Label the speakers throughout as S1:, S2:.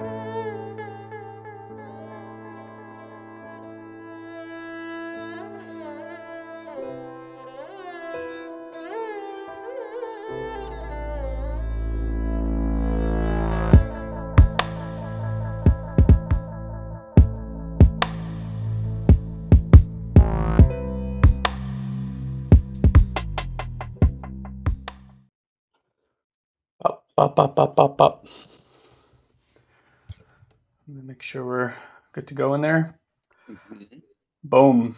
S1: Up, up, up, up, up, up. Let me make sure we're good to go in there.
S2: Mhm.
S1: Boom.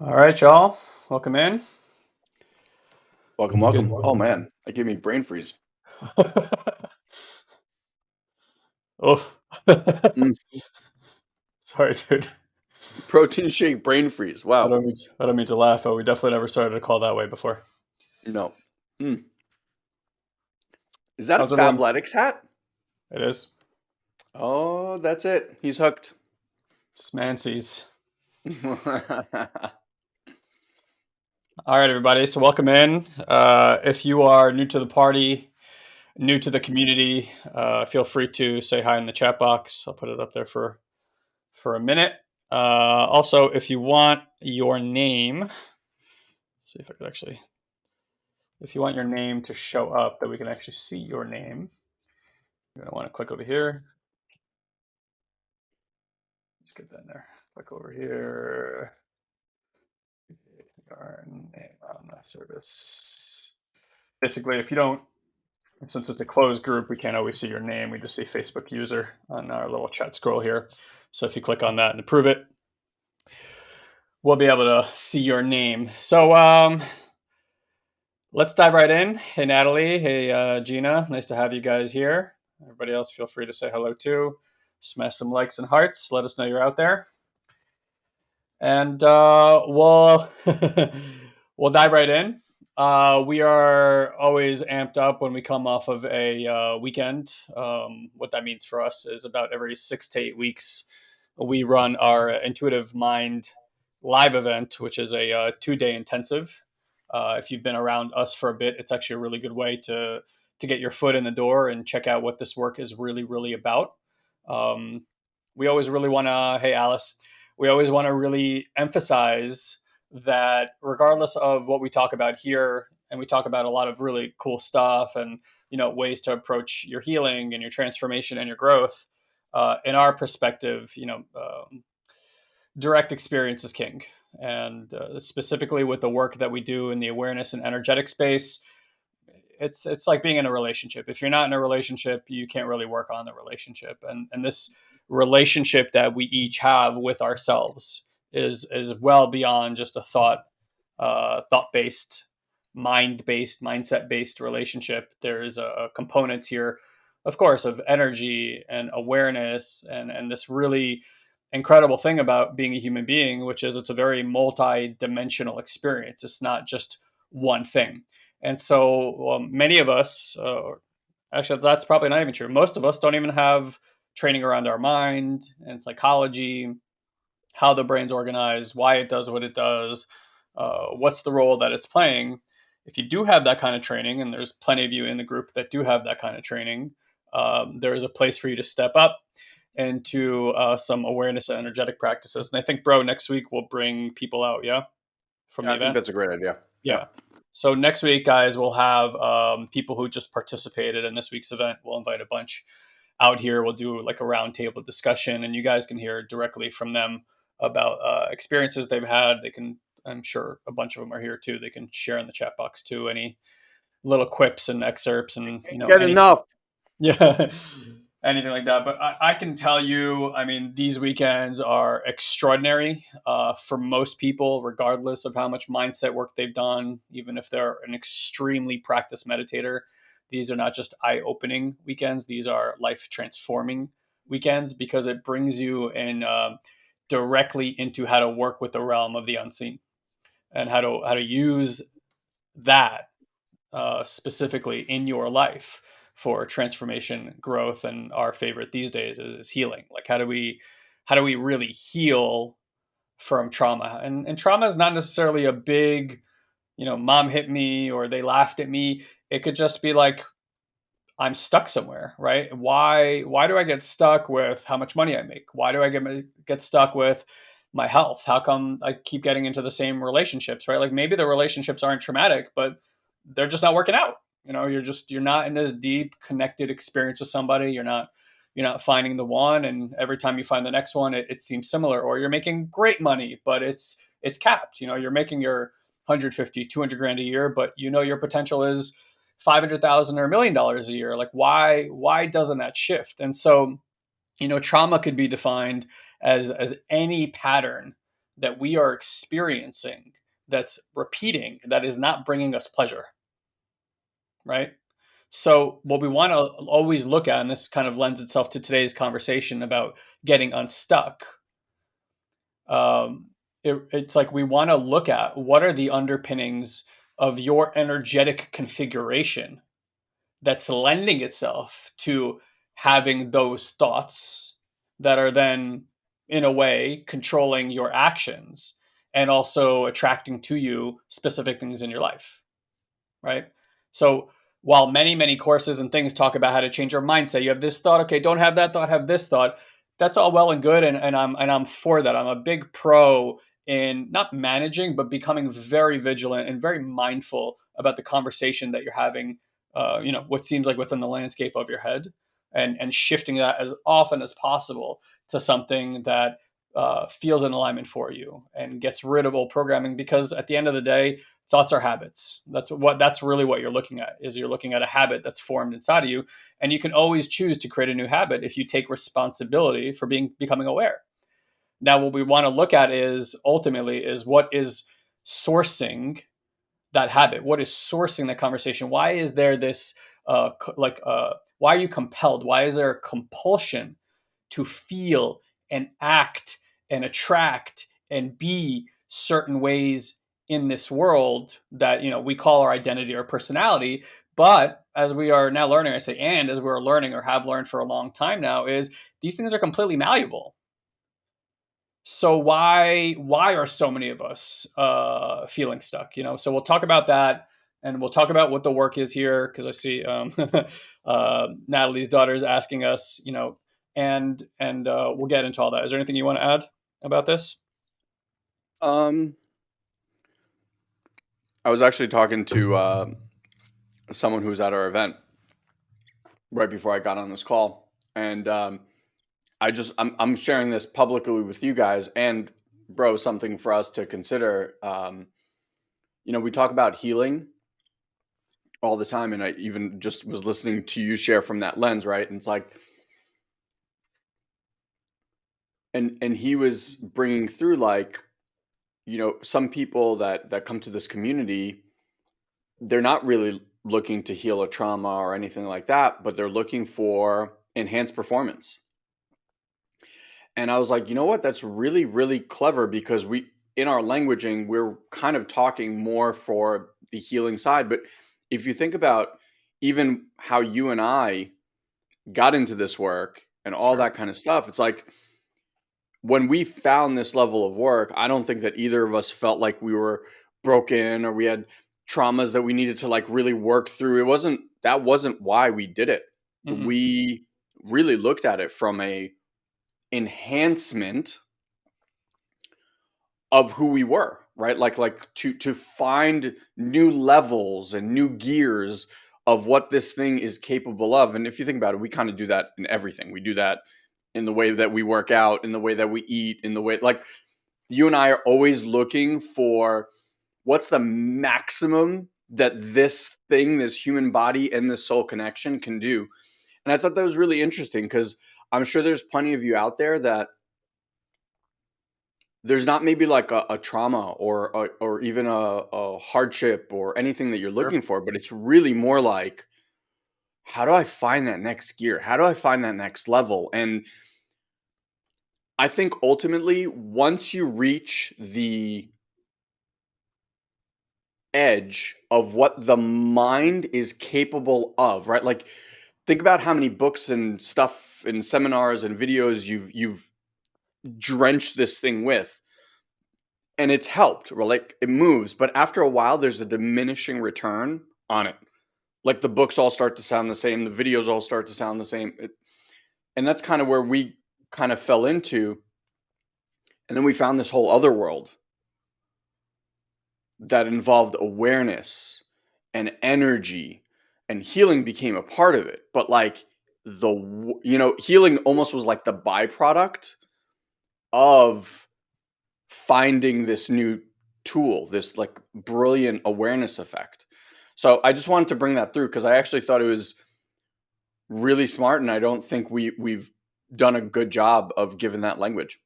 S1: All right, y'all. Welcome in.
S2: Welcome,
S1: It's good.
S2: welcome. Oh man, that gave me brain freeze.
S1: oh.
S2: Mm.
S1: Sorry, dude.
S2: Protein shake brain freeze.
S1: I
S2: Wow.
S1: don't mean to, I don't mean to laugh, but we definitely never started a call that way before.
S2: No. Hmm. Is that a
S1: How's everyone?
S2: Fabletics hat?
S1: It is.
S2: Oh, that's it. He's hooked.
S1: Smancies. All right, everybody. So welcome in. Uh, if you are new to the party, new to the community, uh, feel free to say hi in the chat box. I'll put it up there for for a minute. Uh, also, if you want your name, see if I could actually, if you want your name to show up, that we can actually see your name, you're gonna want to click over here. Let's get that in there. Click over here. Your name on the service. Basically, if you don't since it's a closed group, we can't always see your name. We just see Facebook user on our little chat scroll here. So if you click on that and approve it, we'll be able to see your name. So um, let's dive right in. Hey, Natalie. Hey, uh, Gina. Nice to have you guys here. Everybody else, feel free to say hello too. Smash some likes and hearts. Let us know you're out there. And uh, we'll we'll dive right in. Uh, we are always amped up when we come off of a uh, weekend. Um, what that means for us is about every six to eight weeks, we run our Intuitive Mind live event, which is a uh, two day intensive. Uh, if you've been around us for a bit, it's actually a really good way to to get your foot in the door and check out what this work is really, really about. Um, we always really want to, hey, Alice, we always want to really emphasize that regardless of what we talk about here and we talk about a lot of really cool stuff and you know ways to approach your healing and your transformation and your growth uh, in our perspective you know um, direct experience is king and uh, specifically with the work that we do in the awareness and energetic space it's it's like being in a relationship. If you're not in a relationship you can't really work on the relationship and and this relationship that we each have with ourselves is is well beyond just a thought uh, thought based mind based mindset based relationship. There is a, a component here of course of energy and awareness and and this really incredible thing about being a human being which is it's a very multi-dimensional experience. It's not just one thing. And so um, many of us uh, actually that's probably not even true. Most of us don't even have training around our mind and psychology how the brain's organized, why it does what it does, uh, what's the role that it's playing. If you do have that kind of training, and there's plenty of you in the group that do have that kind of training, um, there is a place for you to step up into uh, some awareness and energetic practices. And I think, bro, next week we'll bring people out, yeah, from
S2: Yeah,
S1: the
S2: I think
S1: event.
S2: that's a great idea.
S1: Yeah. So next week, guys, we'll have um, people who just participated in this week's event. We'll invite a bunch out here. We'll do like a roundtable discussion, and you guys can hear directly from them about uh, experiences they've had. They can, I'm sure, a bunch of them are here too. They can share in the chat box too any little quips and excerpts, and you know,
S2: Get
S1: any-
S2: enough.
S1: yeah, anything like that. But I, I can tell you, I mean, these weekends are extraordinary uh, for most people, regardless of how much mindset work they've done, even if they're an extremely practiced meditator. These are not just eye opening weekends, these are life transforming weekends because it brings you in um directly into how to work with the realm of the unseen and how to how to use that uh, specifically in your life for transformation, growth, and our favorite these days is, is healing. Like how do we how do we really heal from trauma? And and trauma is not necessarily a big you know, mom hit me or they laughed at me. It could just be like I'm stuck somewhere, right? Why why do I get stuck with how much money I make? Why do I get get stuck with my health? How come I keep getting into the same relationships, right? Like maybe the relationships aren't traumatic, but they're just not working out. You know, you're just you're not in this deep connected experience with somebody. You're not you're not finding the one and every time you find the next one it, it seems similar or you're making great money but it's it's capped you know you're making your 150 200 grand a year but you know your potential is 500,000 or a million dollars a year like why why doesn't that shift and so you know trauma could be defined as as any pattern that we are experiencing that's repeating that is not bringing us pleasure right so what we want to always look at, and this kind of lends itself to today's conversation about getting unstuck. Um, it, it's like we want to look at what are the underpinnings of your energetic configuration that's lending itself to having those thoughts that are then in a way controlling your actions and also attracting to you specific things in your life right so while many, many courses and things talk about how to change your mindset, you have this thought, okay, don't have that thought, have this thought. That's all well and good, and, and I'm and I'm for that. I'm a big pro in not managing, but becoming very vigilant and very mindful about the conversation that you're having. Uh, you know, what seems like within the landscape of your head, and and shifting that as often as possible to something that uh, feels in alignment for you and gets rid of old programming. Because at the end of the day, thoughts are habits. That's what that's really what you're looking at is you're looking at a habit that's formed inside of you. And you can always choose to create a new habit if you take responsibility for being becoming aware. Now what we want to look at is ultimately is what is sourcing that habit? What is sourcing the conversation? Why is there this uh, like uh, why are you compelled? Why is there a compulsion to feel and act and attract and be certain ways in this world that you know we call our identity or personality. But as we are now learning i say and as we're learning or have learned for a long time now is these things are completely malleable. So why why are so many of us uh, feeling stuck you know? So we'll talk about that and we'll talk about what the work is here because i see um, uh, natalie's daughter is asking us you know and and uh, we'll get into all that. Is there anything you want to add about this
S2: um I was actually talking to uh, someone who was at our event right before I got on this call, and um, I just I'm I'm sharing this publicly with you guys and bro something for us to consider. Um, you know, we talk about healing all the time, and I even just was listening to you share from that lens, right? And it's like. And, and he was bringing through like you know, some people that that come to this community, they're not really looking to heal a trauma or anything like that, but they're looking for enhanced performance. And I was like, you know what? That's really, really clever because we, in our languaging, we're kind of talking more for the healing side. But if you think about even how you and I got into this work and all that kind of stuff, it's like when we found this level of work, I don't think that either of us felt like we were broken or we had traumas that we needed to like really work through. It wasn't that wasn't why we did it. Mm-hmm. We really looked at it from a enhancement of who we were, right? Like like to to find new levels and new gears of what this thing is capable of. And if you think about it, we kind of do that in everything. We do that in the way that we work out, in the way that we eat, in the way like you and I are always looking for what's the maximum that this thing, this human body and this soul connection can do. And I thought that was really interesting because I'm sure there's plenty of you out there that there's not maybe like a, a trauma or a, or even a, a, hardship or anything that you're looking sure. for, but it's really more like how do I find that next gear? How do I find that next level? And I think ultimately, once you reach the edge of what the mind is capable of, right? Like, think about how many books and stuff and seminars and videos you've you've drenched this thing with. and it's helped. Or like it moves, but after a while, there's a diminishing return on it. Like the books all start to sound the same, the videos all start to sound the same, it, and that's kind of where we kind of fell into. And then we found this whole other world that involved awareness and energy, and healing became a part of it. But like the you know healing almost was like the byproduct of finding this new tool, this like brilliant awareness effect. So I just wanted to bring that through because I actually thought it was really smart, and I don't think we we've done a good job of giving that language.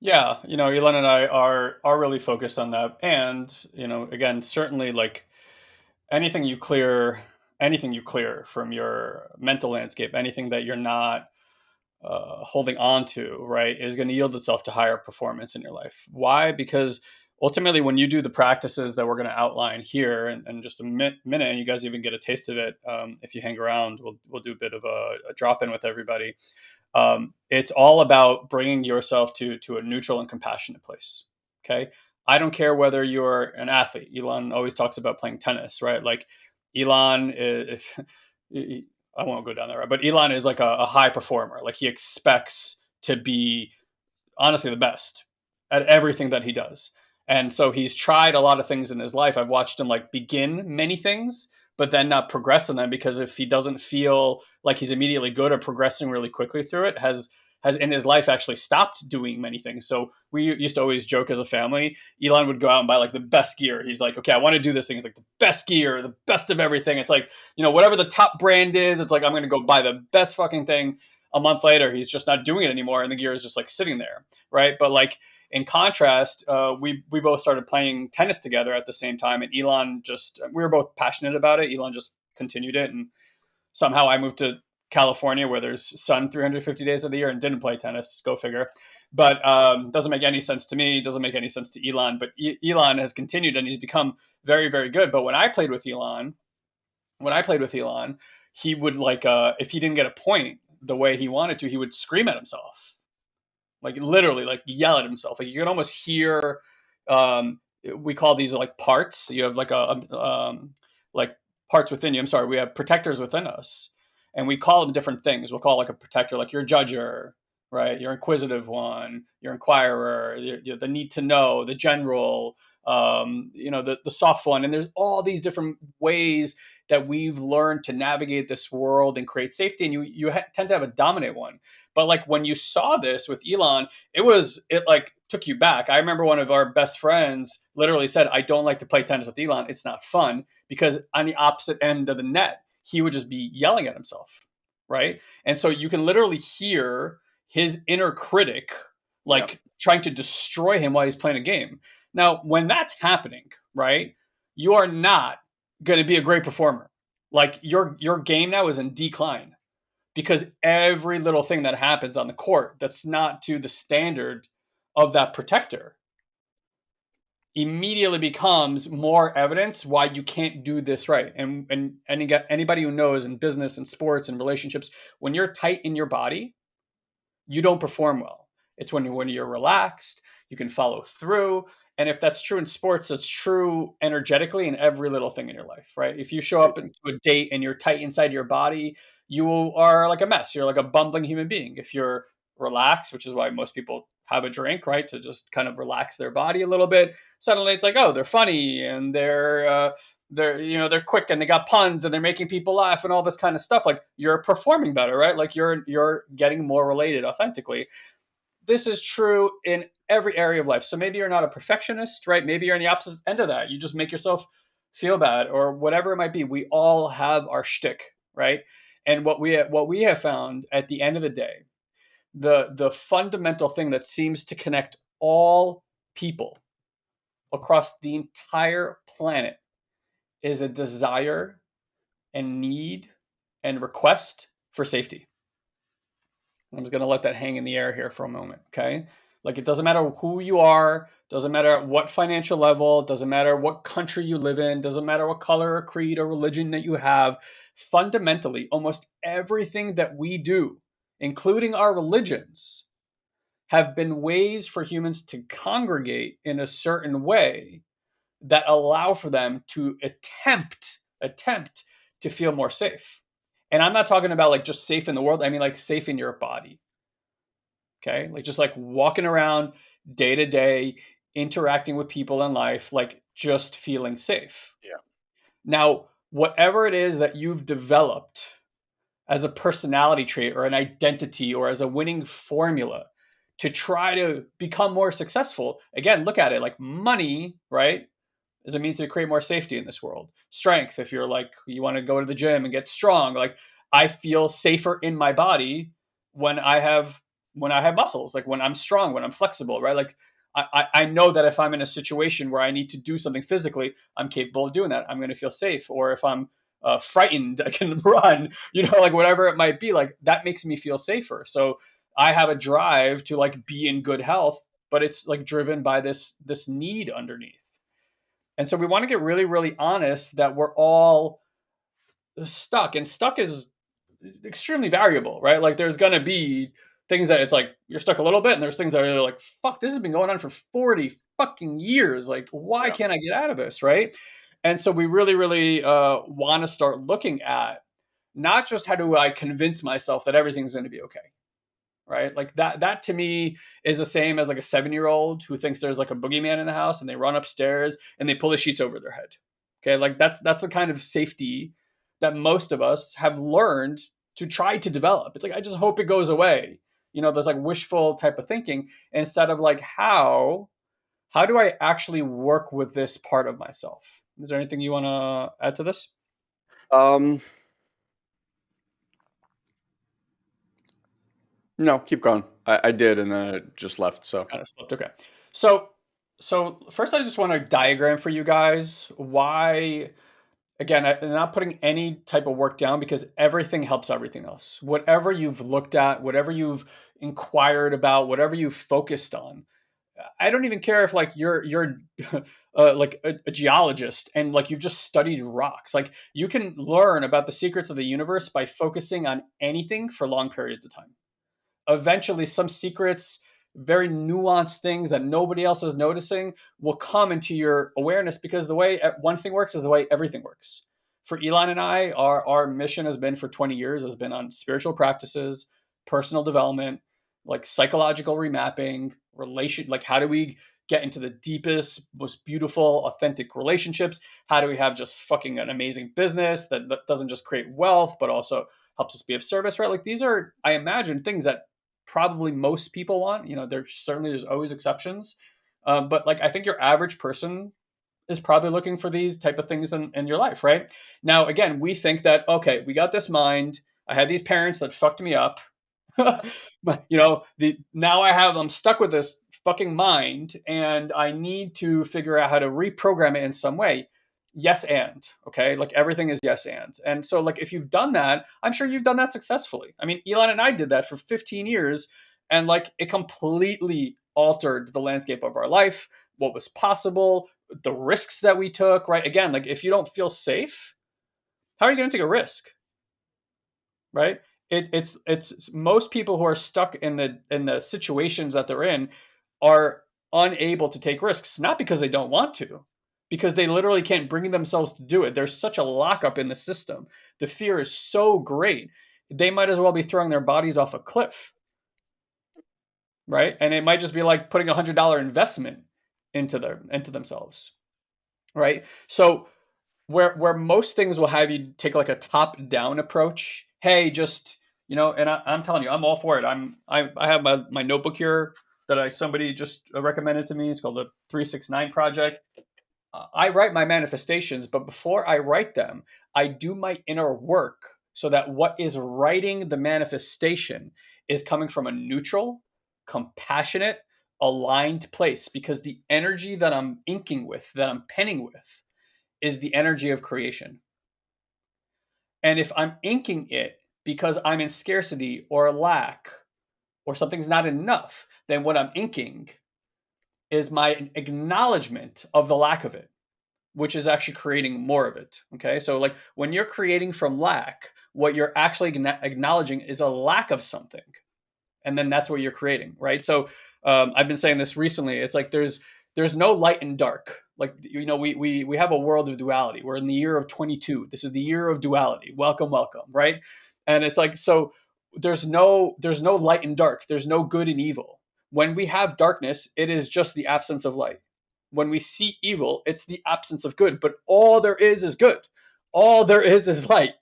S1: Yeah, you know, Elon and I are are really focused on that, and you know, again, certainly like anything you clear, anything you clear from your mental landscape, anything that you're not uh, holding on to, right, is going to yield itself to higher performance in your life. Why? Because ultimately, when you do the practices that we're going to outline here in, in just a mi- minute, and you guys even get a taste of it um, if you hang around, we'll, we'll do a bit of a, a drop in with everybody. Um, it's all about bringing yourself to, to a neutral and compassionate place. Okay. I don't care whether you're an athlete. Elon always talks about playing tennis, right? Like Elon, if I won't go down there, but Elon is like a, a high performer. Like he expects to be honestly the best at everything that he does. And so he's tried a lot of things in his life. I've watched him like begin many things, but then not progress in them because if he doesn't feel like he's immediately good or progressing really quickly through it, has has in his life actually stopped doing many things. So we used to always joke as a family. Elon would go out and buy like the best gear. He's like, okay, I want to do this thing. It's like the best gear, the best of everything. It's like, you know, whatever the top brand is, it's like, I'm going to go buy the best fucking thing. A month later, he's just not doing it anymore. And the gear is just like sitting there. Right. But like, in contrast, uh, we we both started playing tennis together at the same time, and Elon just we were both passionate about it. Elon just continued it, and somehow I moved to California where there's sun 350 days of the year and didn't play tennis. Go figure. But um, doesn't make any sense to me. Doesn't make any sense to Elon. But e- Elon has continued and he's become very, very good. But when I played with Elon, when I played with Elon, he would like uh, if he didn't get a point the way he wanted to, he would scream at himself, like literally, like yell at himself. Like you can almost hear. Um, we call these like parts. You have like a, a um, like parts within you. I'm sorry, we have protectors within us and we call them different things. We'll call like a protector, like your judger, right? Your inquisitive one, your inquirer, the, the need to know, the general, um, you know, the, the soft one. And there's all these different ways that we've learned to navigate this world and create safety. And you you ha- tend to have a dominant one. But like when you saw this with Elon, it was it like took you back. I remember one of our best friends literally said, "I don't like to play tennis with Elon. It's not fun because on the opposite end of the net." he would just be yelling at himself, right? And so you can literally hear his inner critic like trying to destroy him while he's playing a game. Now, when that's happening, right? You are not going to be a great performer. Like your your game now is in decline because every little thing that happens on the court that's not to the standard of that protector immediately becomes more evidence why you can't do this right. And and any anybody who knows in business and sports and relationships, when you're tight in your body, you don't perform well. It's when when you're relaxed, you can follow through. And if that's true in sports, it's true energetically in every little thing in your life, right? If you show up into a date and you're tight inside your body, you are like a mess. You're like a bumbling human being. If you're relaxed, which is why most people have a drink, right, to just kind of relax their body a little bit. Suddenly, it's like, oh, they're funny and they're uh, they're you know they're quick and they got puns and they're making people laugh and all this kind of stuff. Like you're performing better, right? Like you're you're getting more related authentically. This is true in every area of life. So maybe you're not a perfectionist, right? Maybe you're on the opposite end of that. You just make yourself feel bad or whatever it might be. We all have our shtick, right? And what we what we have found at the end of the day the the fundamental thing that seems to connect all people across the entire planet is a desire and need and request for safety. I'm just going to let that hang in the air here for a moment, okay? Like it doesn't matter who you are, doesn't matter what financial level, doesn't matter what country you live in, doesn't matter what color or creed or religion that you have. Fundamentally, almost everything that we do including our religions, have been ways for humans to congregate in a certain way that allow for them to attempt attempt to feel more safe. And I'm not talking about like just safe in the world. I mean like safe in your body. Okay? Like just like walking around day to day, interacting with people in life, like just feeling safe.
S2: Yeah.
S1: Now, whatever it is that you've developed as a personality trait or an identity or as a winning formula to try to become more successful, again, look at it like money, right? Is a means to create more safety in this world. Strength, if you're like, you want to go to the gym and get strong, like I feel safer in my body when I have when I have muscles, like when I'm strong, when I'm flexible, right? Like I, I know that if I'm in a situation where I need to do something physically, I'm capable of doing that. I'm going to feel safe. Or if I'm uh, frightened, I can run, you know, like whatever it might be, like that makes me feel safer. So I have a drive to like be in good health, but it's like driven by this this need underneath. And so we want to get really, really honest that we're all stuck, and stuck is extremely variable, right? Like there's gonna be things that it's like you're stuck a little bit, and there's things that are like, fuck, this has been going on for 40 fucking years. Like, why yeah. can't I get out of this, right? And so we really, really uh, want to start looking at not just how do I convince myself that everything's going to be okay, right? Like that. That to me is the same as like a seven-year-old who thinks there's like a boogeyman in the house, and they run upstairs and they pull the sheets over their head. Okay, like that's that's the kind of safety that most of us have learned to try to develop. It's like I just hope it goes away. You know, there's like wishful type of thinking instead of like how how do I actually work with this part of myself? Is there anything you want to add to this?
S2: Um, no, keep going. I, I did, and then it just left. So
S1: kind of slipped. Okay. So, so first, I just want to diagram for you guys why. Again, I'm not putting any type of work down because everything helps everything else. Whatever you've looked at, whatever you've inquired about, whatever you've focused on, I don't even care if like you're you're uh, like a, a, geologist and like you've just studied rocks. Like you can learn about the secrets of the universe by focusing on anything for long periods of time. Eventually, some secrets, very nuanced things that nobody else is noticing, will come into your awareness because the way one thing works is the way everything works. For Elon and I, our our mission has been for 20 years has been on spiritual practices, personal development, like psychological remapping, relation like how do we get into the deepest, most beautiful, authentic relationships? How do we have just fucking an amazing business that, that doesn't just create wealth, but also helps us be of service, right? Like these are, I imagine, things that probably most people want. You know, there's certainly there's always exceptions, um, but like I think your average person is probably looking for these type of things in, in your life, right? Now, again, we think that okay, we got this mind. I had these parents that fucked me up. but you know, the now I have I'm stuck with this fucking mind and I need to figure out how to reprogram it in some way. Yes and, okay? Like everything is yes and. And so like if you've done that, I'm sure you've done that successfully. I mean, Elon and I did that for 15 years and like it completely altered the landscape of our life, what was possible, the risks that we took, right? Again, like if you don't feel safe, how are you going to take a risk? Right? it, it's it's most people who are stuck in the in the situations that they're in are unable to take risks not because they don't want to because they literally can't bring themselves to do it there's such a lockup in the system the fear is so great they might as well be throwing their bodies off a cliff right and it might just be like putting a hundred dollar investment into their into themselves right so where where most things will have you take like a top down approach hey just you know, and I, am telling you, I'm all for it. I'm I, I have my, my notebook here that I somebody just recommended to me. It's called the 369 Project. I write my manifestations, but before I write them, I do my inner work so that what is writing the manifestation is coming from a neutral, compassionate, aligned place because the energy that I'm inking with, that I'm penning with, is the energy of creation. And if I'm inking it because I'm in scarcity or lack or something's not enough, then what I'm inking is my acknowledgement of the lack of it, which is actually creating more of it. Okay. So, like when you're creating from lack, what you're actually acknowledging is a lack of something. and then that's what you're creating, right? So um, I've been saying this recently. It's like there's there's no light and dark. Like you know, we we we have a world of duality. We're in the year of 22. This is the year of duality. Welcome, welcome, right? And it's like so there's no there's no light and dark. There's no good and evil. When we have darkness, it is just the absence of light. When we see evil, it's the absence of good. But all there is is good. All there is is light.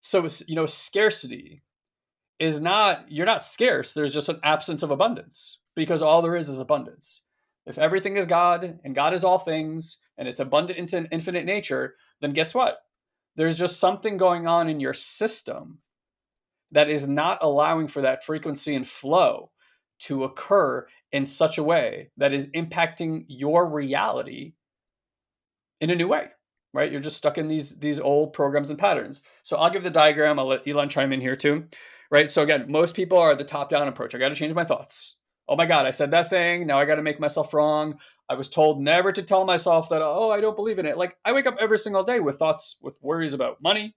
S1: So you know, scarcity is not you're not scarce. There's just an absence of abundance because all there is is abundance. If everything is God and God is all things and it's abundant into infinite nature, then guess what? There's just something going on in your system that is not allowing for that frequency and flow to occur in such a way that is impacting your reality in a new way right? You're just stuck in these these old programs and patterns. So i'll give the diagram. I'll let elon chime in here too right? So again most people are the top down approach. I got to change my thoughts. Oh my god i said that thing. Now i got to make myself wrong. I was told never to tell myself that oh i don't believe in it. Like i wake up every single day with thoughts with worries about money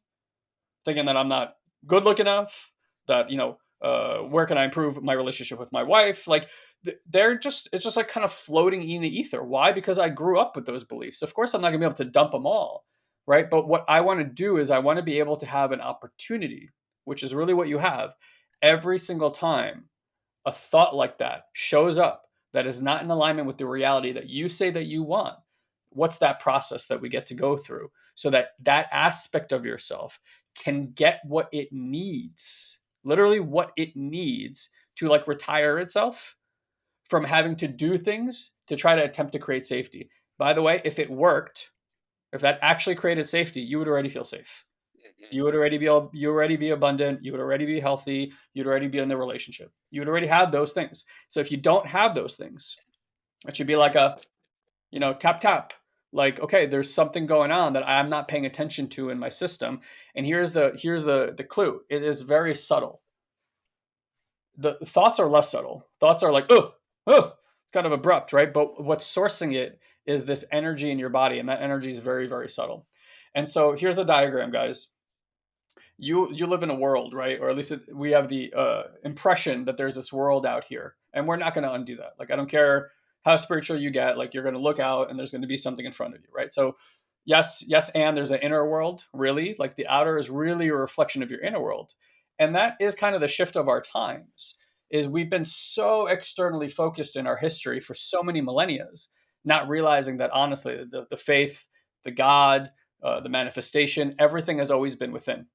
S1: thinking that i'm not good looking enough that you know uh, where can I improve my relationship with my wife? Like they're just it's just like kind of floating in the ether. Why? Because I grew up with those beliefs. Of course, I'm not gonna be able to dump them all, right? But what I want to do is I want to be able to have an opportunity, which is really what you have, every single time a thought like that shows up that is not in alignment with the reality that you say that you want what's that process that we get to go through so that that aspect of yourself can get what it needs literally what it needs to like retire itself from having to do things to try to attempt to create safety. By the way, if it worked, if that actually created safety, you would already feel safe. Mm-hmm. You would already be you already be abundant. You would already be healthy. You'd already be in the relationship. You would already have those things. So if you don't have those things, it should be like a, you know, tap tap like okay there's something going on that i'm not paying attention to in my system. And here's the here's the the clue. It is very subtle. The thoughts are less subtle. Thoughts are like oh oh it's kind of abrupt right? But what's sourcing it is this energy in your body and that energy is very very subtle. And so here's the diagram guys. You you live in a world right? Or at least we have the uh, impression that there's this world out here and we're not going to undo that. Like i don't care how spiritual you get, like you're going to look out and there's going to be something in front of you, right? So, yes, yes, and there's an inner world, really. Like the outer is really a reflection of your inner world. And that is kind of the shift of our times is we've been so externally focused in our history for so many millennia, not realizing that honestly, the, the faith, the God, uh, the manifestation, everything has always been within.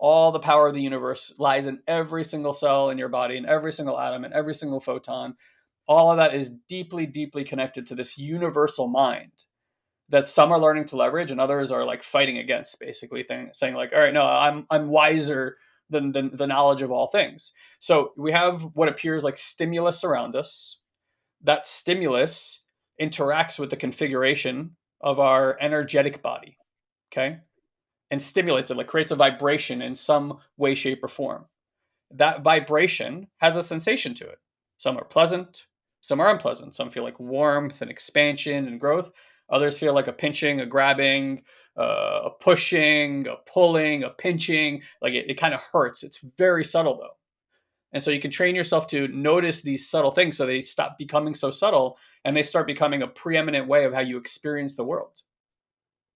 S1: All the power of the universe lies in every single cell in your body, in every single atom, in every single photon all of that is deeply, deeply connected to this universal mind that some are learning to leverage and others are like fighting against, basically thing, saying like, all right, no, I'm I'm wiser than, than the knowledge of all things. So we have what appears like stimulus around us. That stimulus interacts with the configuration of our energetic body, okay, and stimulates it, like creates a vibration in some way, shape, or form. That vibration has a sensation to it. Some are pleasant, some are unpleasant. Some feel like warmth and expansion and growth. Others feel like a pinching, a grabbing, uh, a pushing, a pulling, a pinching. Like it, it kind of hurts. It's very subtle though. And so you can train yourself to notice these subtle things so they stop becoming so subtle and they start becoming a preeminent way of how you experience the world.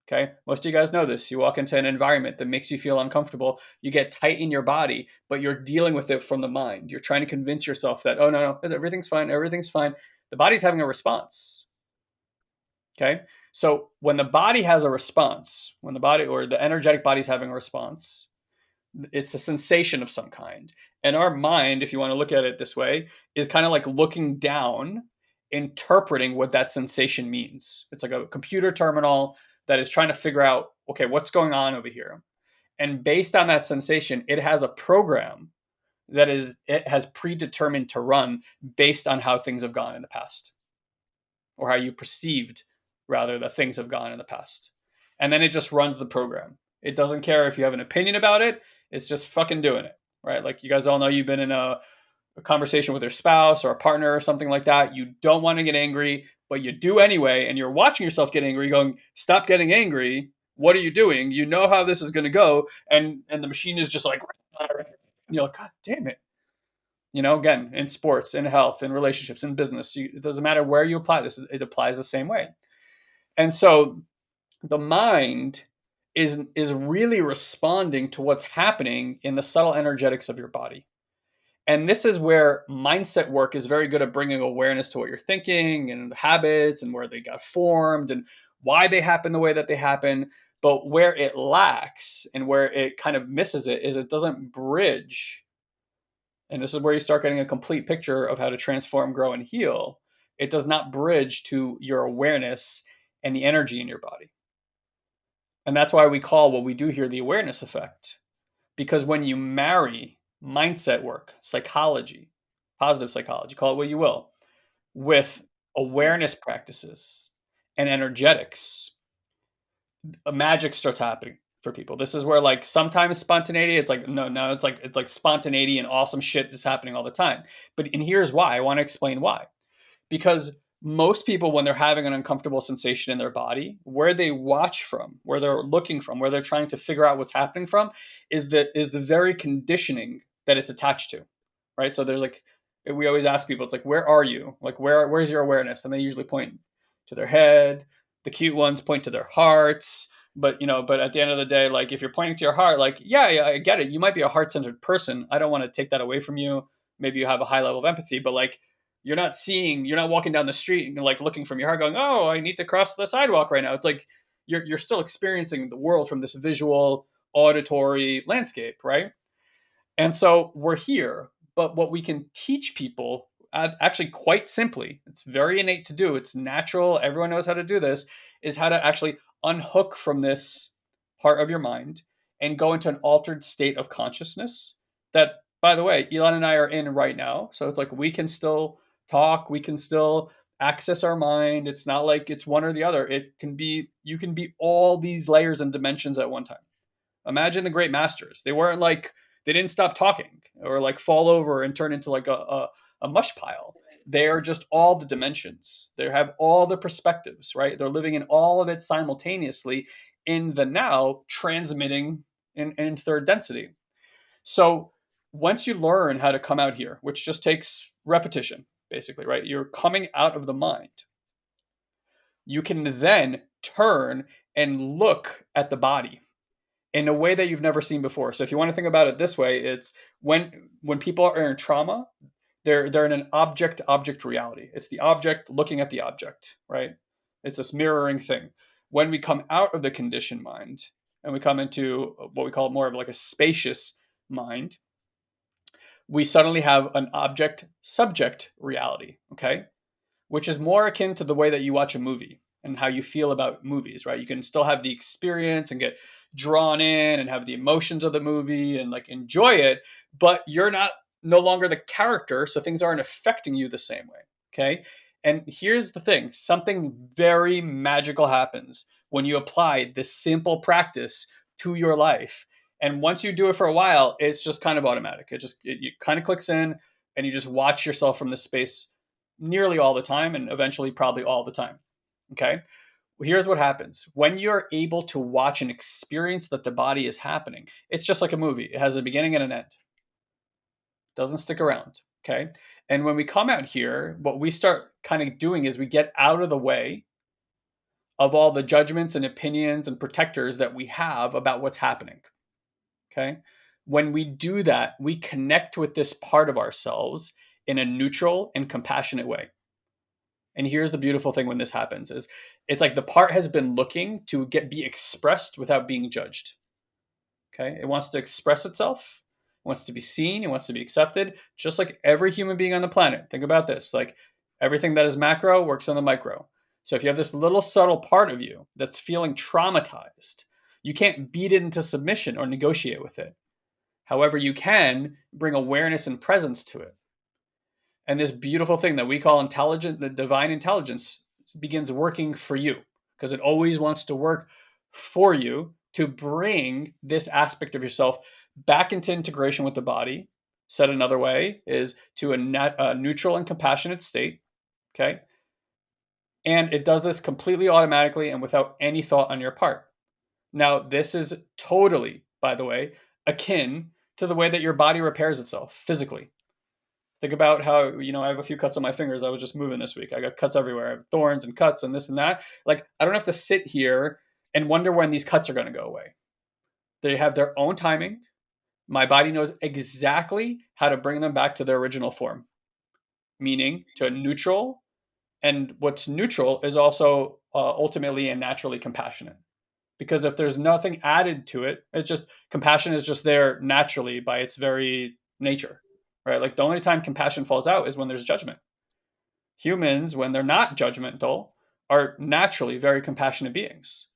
S1: Okay, most of you guys know this. You walk into an environment that makes you feel uncomfortable, you get tight in your body, but you're dealing with it from the mind. You're trying to convince yourself that, oh, no, no, everything's fine, everything's fine. The body's having a response. Okay, so when the body has a response, when the body or the energetic body's having a response, it's a sensation of some kind. And our mind, if you want to look at it this way, is kind of like looking down, interpreting what that sensation means. It's like a computer terminal that is trying to figure out, okay, what's going on over here? And based on that sensation, it has a program that is it has predetermined to run based on how things have gone in the past or how you perceived rather that things have gone in the past. And then it just runs the program. It doesn't care if you have an opinion about it. It's just fucking doing it, right? Like you guys all know you've been in a, a conversation with your spouse or a partner or something like that. You don't want to get angry, but you do anyway, and you're watching yourself get angry, going, "Stop getting angry! What are you doing? You know how this is going to go." And and the machine is just like, you're like, "God damn it!" You know, again, in sports, in health, in relationships, in business, you, it doesn't matter where you apply this, it applies the same way. And so the mind is is really responding to what's happening in the subtle energetics of your body. And this is where mindset work is very good at bringing awareness to what you're thinking and the habits and where they got formed and why they happen the way that they happen. But where it lacks and where it kind of misses it is it doesn't bridge. And this is where you start getting a complete picture of how to transform, grow, and heal. It does not bridge to your awareness and the energy in your body. And that's why we call what we do here the awareness effect. Because when you marry mindset work, psychology, positive psychology, call it what you will, with awareness practices and energetics, a magic starts happening for people. This is where like sometimes spontaneity, it's like no, no, it's like it's like spontaneity and awesome shit is happening all the time. But and here's why. I want to explain why. Because most people when they're having an uncomfortable sensation in their body where they watch from where they're looking from where they're trying to figure out what's happening from is that is the very conditioning that it's attached to right? So there's like we always ask people it's like where are you? Like where where's your awareness? And they usually point to their head. The cute ones point to their hearts. But you know but at the end of the day like if you're pointing to your heart like yeah, yeah i get it. You might be a heart-centered person. I don't want to take that away from you. Maybe you have a high level of empathy but like you're not seeing you're not walking down the street and like looking from your heart going oh i need to cross the sidewalk right now. It's like you're, you're still experiencing the world from this visual auditory landscape right and so we're here but what we can teach people actually quite simply it's very innate to do it's natural everyone knows how to do this is how to actually unhook from this part of your mind and go into an altered state of consciousness that by the way elon and i are in right now. So it's like we can still talk we can still access our mind. It's not like it's one or the other. It can be you can be all these layers and dimensions at one time. Imagine the great masters. They weren't like they didn't stop talking or like fall over and turn into like a, a, a mush pile. They are just all the dimensions. They have all the perspectives right? They're living in all of it simultaneously in the now transmitting in, in third density. So once you learn how to come out here which just takes repetition basically, right? You're coming out of the mind. You can then turn and look at the body in a way that you've never seen before. So if you want to think about it this way, it's when when people are in trauma, they're they're in an object object reality. It's the object looking at the object, right? It's this mirroring thing. When we come out of the conditioned mind and we come into what we call more of like a spacious mind, we suddenly have an object subject reality, okay? Which is more akin to the way that you watch a movie and how you feel about movies, right? You can still have the experience and get drawn in and have the emotions of the movie and like enjoy it, but you're not no longer the character, so things aren't affecting you the same way, okay? And here's the thing something very magical happens when you apply this simple practice to your life and once you do it for a while, it's just kind of automatic. It just it, it kind of clicks in, and you just watch yourself from this space nearly all the time, and eventually probably all the time. Okay. Here's what happens when you're able to watch and experience that the body is happening. It's just like a movie. It has a beginning and an end. Doesn't stick around. Okay. And when we come out here, what we start kind of doing is we get out of the way of all the judgments and opinions and protectors that we have about what's happening. Okay. When we do that, we connect with this part of ourselves in a neutral and compassionate way. And here's the beautiful thing when this happens is it's like the part has been looking to get be expressed without being judged. Okay? It wants to express itself, it wants to be seen, it wants to be accepted, just like every human being on the planet. Think about this. Like everything that is macro works on the micro. So if you have this little subtle part of you that's feeling traumatized, you can't beat it into submission or negotiate with it. However, you can bring awareness and presence to it. And this beautiful thing that we call intelligent, the divine intelligence, begins working for you because it always wants to work for you to bring this aspect of yourself back into integration with the body. Said another way is to a, net, a neutral and compassionate state. Okay. And it does this completely automatically and without any thought on your part. Now, this is totally, by the way, akin to the way that your body repairs itself physically. Think about how, you know, I have a few cuts on my fingers. I was just moving this week. I got cuts everywhere. I have thorns and cuts and this and that. Like, I don't have to sit here and wonder when these cuts are going to go away. They have their own timing. My body knows exactly how to bring them back to their original form, meaning to neutral. And what's neutral is also uh, ultimately and naturally compassionate. Because if there's nothing added to it, it's just compassion is just there naturally by its very nature right? Like the only time compassion falls out is when there's judgment. Humans, when they're not judgmental, are naturally very compassionate beings,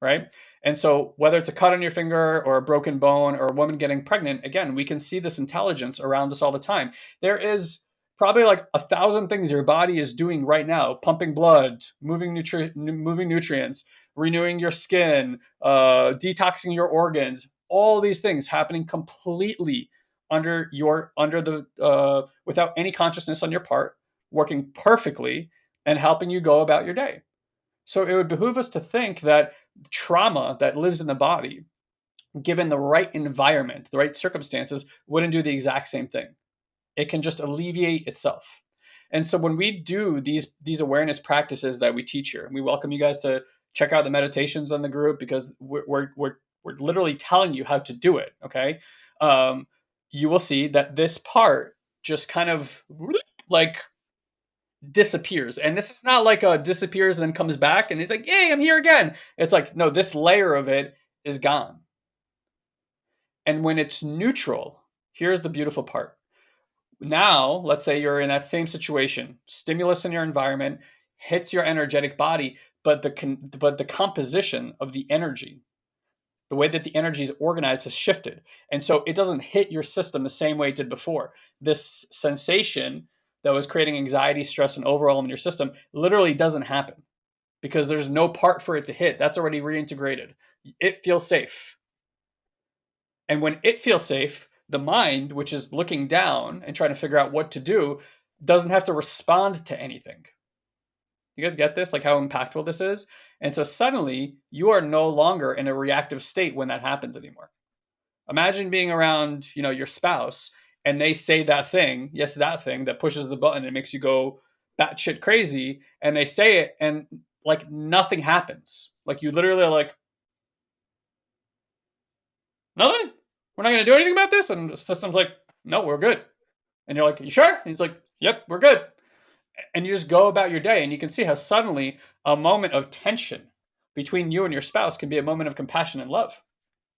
S1: right? And so, whether it's a cut on your finger or a broken bone or a woman getting pregnant, again, we can see this intelligence around us all the time. There is probably like a thousand things your body is doing right now pumping blood, moving, nutri- moving nutrients, renewing your skin, uh, detoxing your organs, all these things happening completely under your under the uh, without any consciousness on your part, working perfectly and helping you go about your day. So it would behoove us to think that trauma that lives in the body, given the right environment, the right circumstances, wouldn't do the exact same thing. It can just alleviate itself. And so when we do these these awareness practices that we teach here, and we welcome you guys to check out the meditations on the group because we're we're we're, we're literally telling you how to do it. Okay. Um, you will see that this part just kind of like disappears. And this is not like a disappears and then comes back and he's like, yay, I'm here again. It's like, no, this layer of it is gone. And when it's neutral, here's the beautiful part. Now, let's say you're in that same situation, stimulus in your environment hits your energetic body, but the but the composition of the energy the way that the energy is organized has shifted. And so it doesn't hit your system the same way it did before. This sensation that was creating anxiety, stress, and overwhelm in your system literally doesn't happen because there's no part for it to hit. That's already reintegrated. It feels safe. And when it feels safe, the mind, which is looking down and trying to figure out what to do, doesn't have to respond to anything. You guys get this? Like how impactful this is? And so suddenly you are no longer in a reactive state when that happens anymore. Imagine being around, you know, your spouse and they say that thing, yes, that thing that pushes the button and makes you go batshit crazy, and they say it and like nothing happens. Like you literally are like, nothing. We're not gonna do anything about this, and the system's like, no, we're good. And you're like, you sure? And he's like, yep, we're good and you just go about your day and you can see how suddenly a moment of tension between you and your spouse can be a moment of compassion and love.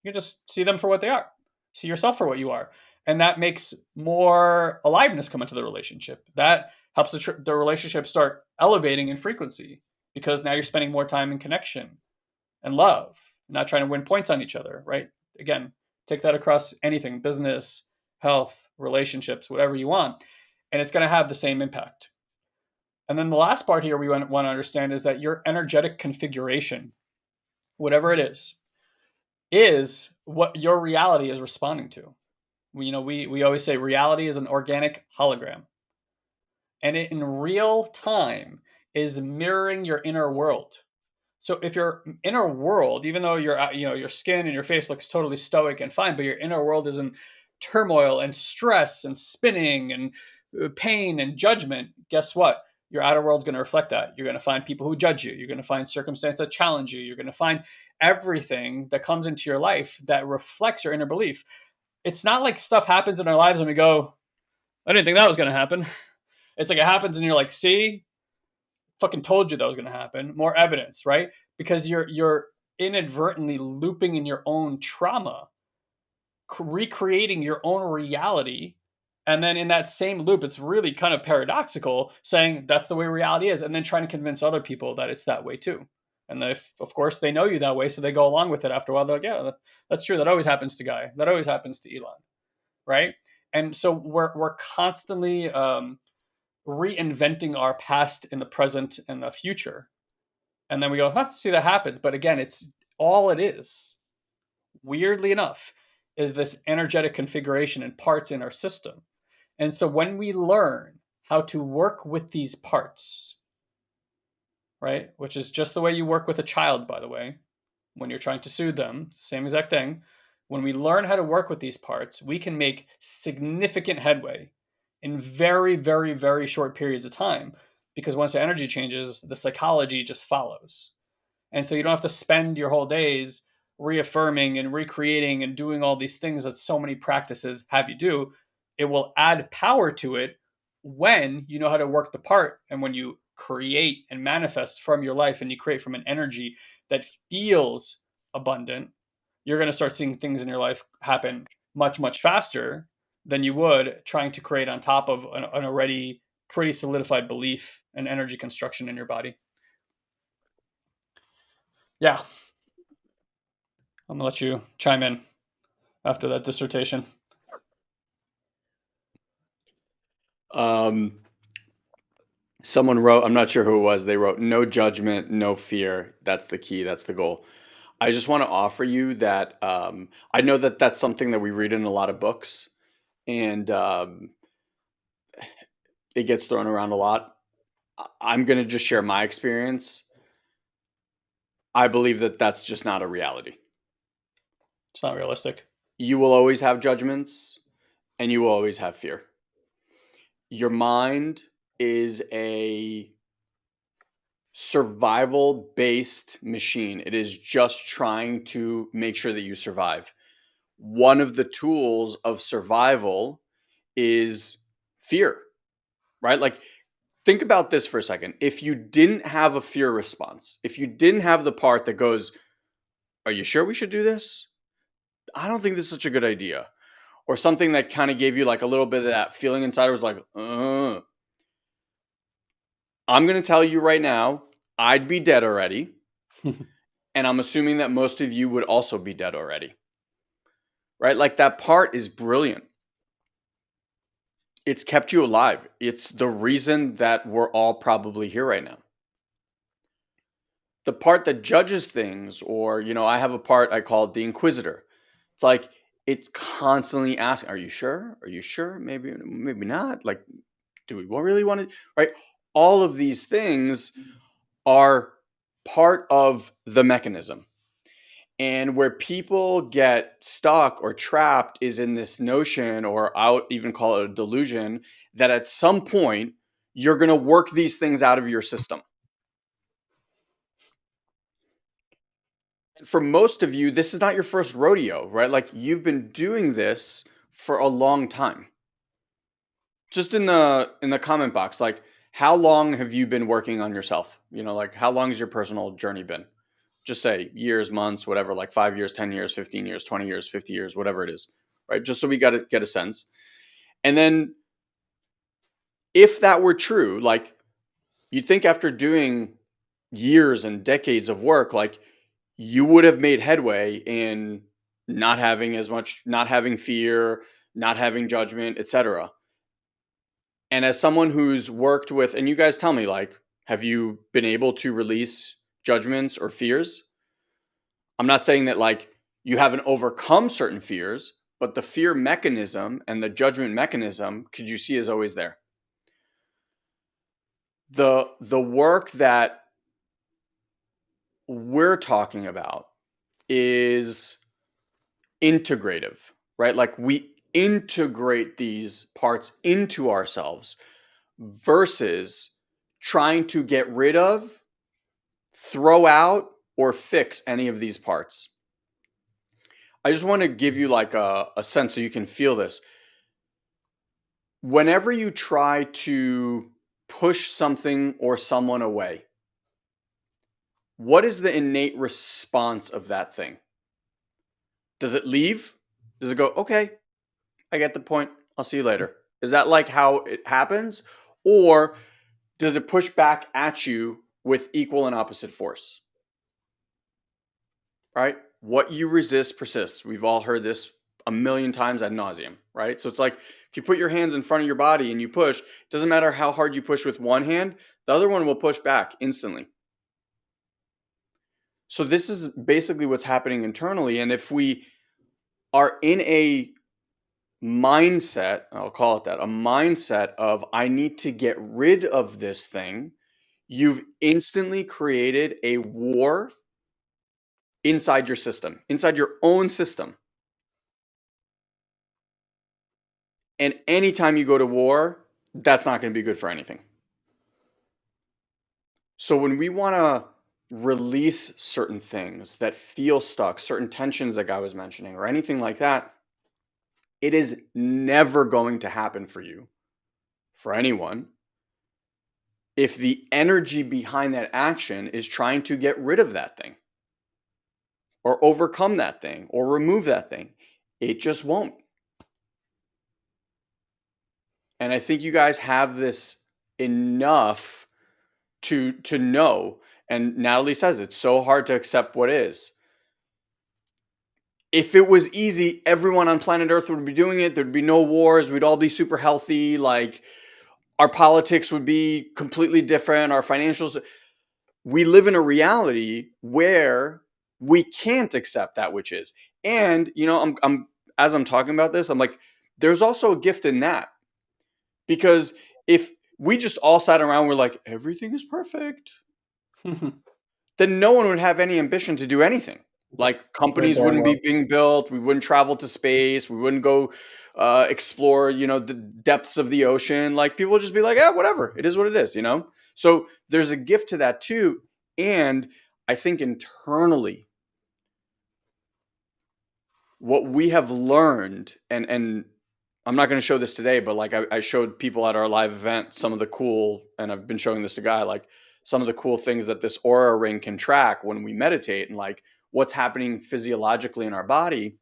S1: You just see them for what they are. See yourself for what you are. And that makes more aliveness come into the relationship. That helps the, the relationship start elevating in frequency because now you're spending more time in connection and love not trying to win points on each other right? Again take that across anything business health relationships whatever you want and it's going to have the same impact and then the last part here we want, to understand is that your energetic configuration, whatever it is, is what your reality is responding to. We, you know, we, we always say reality is an organic hologram. And it in real time is mirroring your inner world. So if your inner world, even though your you know your skin and your face looks totally stoic and fine, but your inner world is in turmoil and stress and spinning and uh, pain and judgment, guess what? Your outer world's going to reflect that. You're going to find people who judge you. You're going to find circumstances that challenge you. You're going to find everything that comes into your life that reflects your inner belief. It's not like stuff happens in our lives and we go, I didn't think that was going to happen. It's like it happens and you're like, see, fucking told you that was going to happen. More evidence, right? Because you're you're inadvertently looping in your own trauma, recreating your own reality and then in that same loop, it's really kind of paradoxical saying that's the way reality is, and then trying to convince other people that it's that way too. And if, of course, they know you that way, so they go along with it after a while. They're like, yeah, that's true. That always happens to Guy. That always happens to Elon, right? And so we're we're constantly um, reinventing our past in the present and the future, and then we go, huh, see that happens. But again, it's all it is. Weirdly enough, is this energetic configuration and parts in our system and so when we learn how to work with these parts, right, which is just the way you work with a child, by the way, when you're trying to soothe them, same exact thing. When we learn how to work with these parts, we can make significant headway in very, very, very short periods of time. Because once the energy changes, the psychology just follows. And so you don't have to spend your whole days reaffirming and recreating and doing all these things that so many practices have you do. It will add power to it when you know how to work the part and when you create and manifest from your life and you create from an energy that feels abundant, you're going to start seeing things in your life happen much, much faster than you would trying to create on top of an, an already pretty solidified belief and energy construction in your body. Yeah. I'm going to let you chime in after that dissertation.
S2: Um, someone wrote, I'm not sure who it was, they wrote, no judgment, no fear. That's the key, that's the goal. I just want to offer you that um, I know that that's something that we read in a lot of books and um, it gets thrown around a lot. I'm going to just share my experience. I believe that that's just not a reality.
S1: It's not realistic.
S2: You will always have judgments and you will always have fear. Your mind is a survival based machine. It is just trying to make sure that you survive. One of the tools of survival is fear, right? Like, think about this for a second. If you didn't have a fear response, if you didn't have the part that goes, Are you sure we should do this? I don't think this is such a good idea. Or something that kind of gave you like a little bit of that feeling inside was like, uh. I'm going to tell you right now, I'd be dead already. and I'm assuming that most of you would also be dead already. Right? Like that part is brilliant. It's kept you alive. It's the reason that we're all probably here right now. The part that judges things, or, you know, I have a part I call the Inquisitor. It's like, it's constantly asking, Are you sure? Are you sure? Maybe, maybe not. Like, do we really want to? Right? All of these things are part of the mechanism. And where people get stuck or trapped is in this notion, or I'll even call it a delusion, that at some point you're going to work these things out of your system. For most of you, this is not your first rodeo, right? Like you've been doing this for a long time. Just in the in the comment box, like how long have you been working on yourself? You know, like how long has your personal journey been? Just say years, months, whatever, like five years, 10 years, 15 years, 20 years, 50 years, whatever it is, right? Just so we got to get a sense. And then if that were true, like you'd think after doing years and decades of work, like you would have made headway in not having as much, not having fear, not having judgment, etc. And as someone who's worked with, and you guys tell me, like, have you been able to release judgments or fears? I'm not saying that, like, you haven't overcome certain fears, but the fear mechanism and the judgment mechanism, could you see, is always there. The, the work that we're talking about is integrative, right? Like we integrate these parts into ourselves versus trying to get rid of, throw out, or fix any of these parts. I just want to give you like a, a sense so you can feel this. Whenever you try to push something or someone away, what is the innate response of that thing? Does it leave? Does it go, okay, I get the point. I'll see you later. Is that like how it happens? Or does it push back at you with equal and opposite force? Right? What you resist persists. We've all heard this a million times ad nauseum, right? So it's like if you put your hands in front of your body and you push, it doesn't matter how hard you push with one hand, the other one will push back instantly. So this is basically what's happening internally. And if we are in a mindset, I'll call it that, a mindset of I need to get rid of this thing, you've instantly created a war inside your system, inside your own system. And anytime you go to war, that's not going to be good for anything. So when we want to release certain things that feel stuck, certain tensions that Guy was mentioning, or anything like that, it is never going to happen for you, for anyone, if the energy behind that action is trying to get rid of that thing, or overcome that thing, or remove that thing. It just won't. And I think you guys have this enough to to know. And Natalie says it's so hard to accept what is. If it was easy, everyone on planet Earth would be doing it. There'd be no wars. We'd all be super healthy. Like our politics would be completely different. Our financials. We live in a reality where we can't accept that which is. And you know, I'm, I'm as I'm talking about this, I'm like, there's also a gift in that because if we just all sat around, we're like, everything is perfect, then no one would have any ambition to do anything. Like companies wouldn't be being built, we wouldn't travel to space, we wouldn't go uh, explore, you know, the depths of the ocean. Like people would just be like, yeah, whatever, it is what it is, you know. So there's a gift to that too, and I think internally, what we have learned, and and I'm not going to show this today, but like I, I, showed people at our live event some of the cool, and I've been showing this to Guy, like some of the cool things that this Oura ring can track when we meditate and like what's happening physiologically in our body.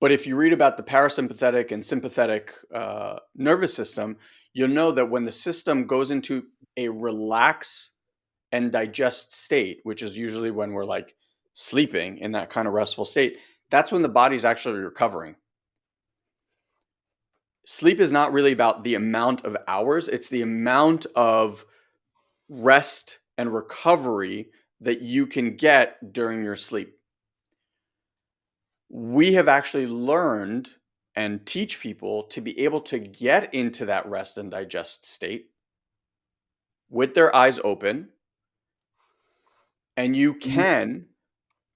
S2: But if you read about the parasympathetic and sympathetic uh, nervous system, you'll know that when the system goes into a relax and digest state, which is usually when we're like sleeping in that kind of restful state, that's when the body's actually recovering sleep is not really about the amount of hours, it's the amount of rest and recovery that you can get during your sleep. We have actually learned and teach people to be able to get into that rest and digest state with their eyes open. And you mm-hmm. can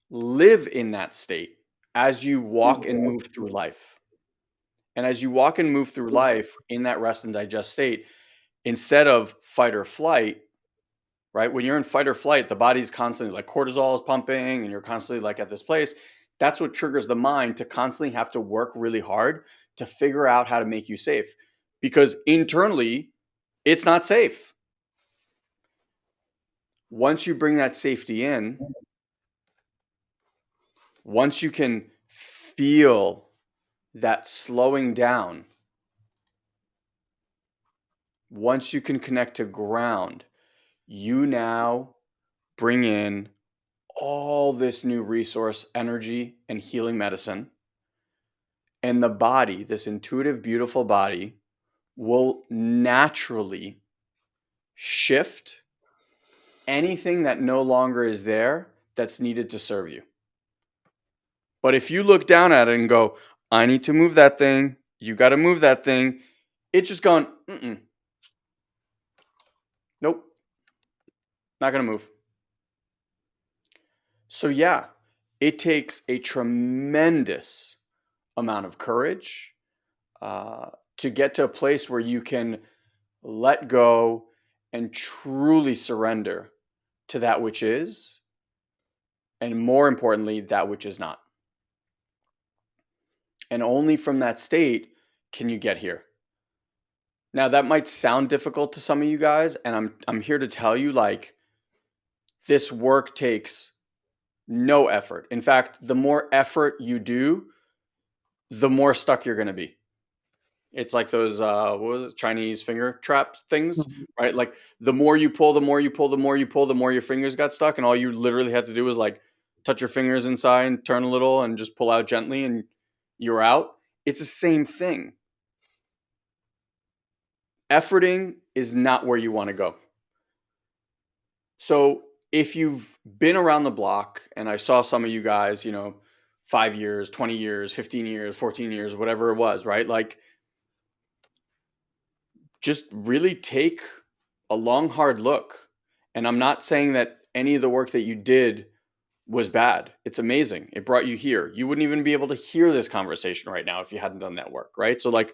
S2: live in that state as you walk and move through life. And as you walk and move through life in that rest and digest state, instead of fight or flight, right? When you're in fight or flight, the body's constantly like cortisol is pumping and you're constantly like at this place. That's what triggers the mind to constantly have to work really hard to figure out how to make you safe because internally it's not safe. Once you bring that safety in, once you can feel that slowing down, once you can connect to ground, you now bring in all this new resource, energy, and healing medicine. And the body, this intuitive, beautiful body, will naturally shift anything that no longer is there that's needed to serve you. But if you look down at it and go, I need to move that thing. You got to move that thing. It's just gone, mm-mm. Nope. Not going to move. So, yeah, it takes a tremendous amount of courage uh, to get to a place where you can let go and truly surrender to that which is, and more importantly, that which is not. And only from that state can you get here. Now that might sound difficult to some of you guys, and I'm I'm here to tell you like this work takes no effort. In fact, the more effort you do, the more stuck you're gonna be. It's like those uh what was it, Chinese finger trap things, mm-hmm. right? Like the more you pull, the more you pull, the more you pull, the more your fingers got stuck, and all you literally had to do was like touch your fingers inside, turn a little, and just pull out gently, and you're out. It's the same thing. Efforting is not where you want to go. So if you've been around the block, and I saw some of you guys, you know, five years, 20 years, 15 years, 14 years, whatever it was, right? Like, just really take a long, hard look. And I'm not saying that any of the work that you did was bad. It's amazing. It brought you here. You wouldn't even be able to hear this conversation right now if you hadn't done that work, right? So, like,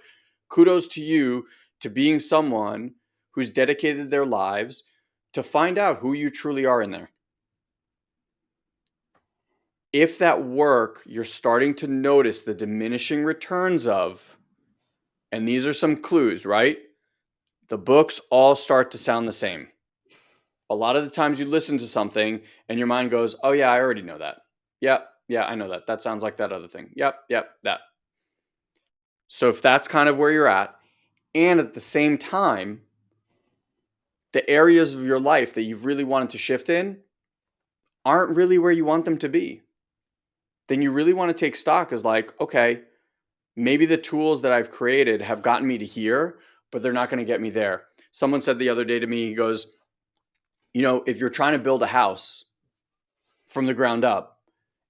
S2: kudos to you to being someone who's dedicated their lives to find out who you truly are in there. If that work you're starting to notice the diminishing returns of, and these are some clues, right? The books all start to sound the same a lot of the times you listen to something and your mind goes, "Oh yeah, I already know that. Yep, yeah, I know that. That sounds like that other thing. Yep, yep, that." So if that's kind of where you're at, and at the same time, the areas of your life that you've really wanted to shift in aren't really where you want them to be, then you really want to take stock as like, okay, maybe the tools that I've created have gotten me to here, but they're not going to get me there. Someone said the other day to me, he goes, you know, if you're trying to build a house from the ground up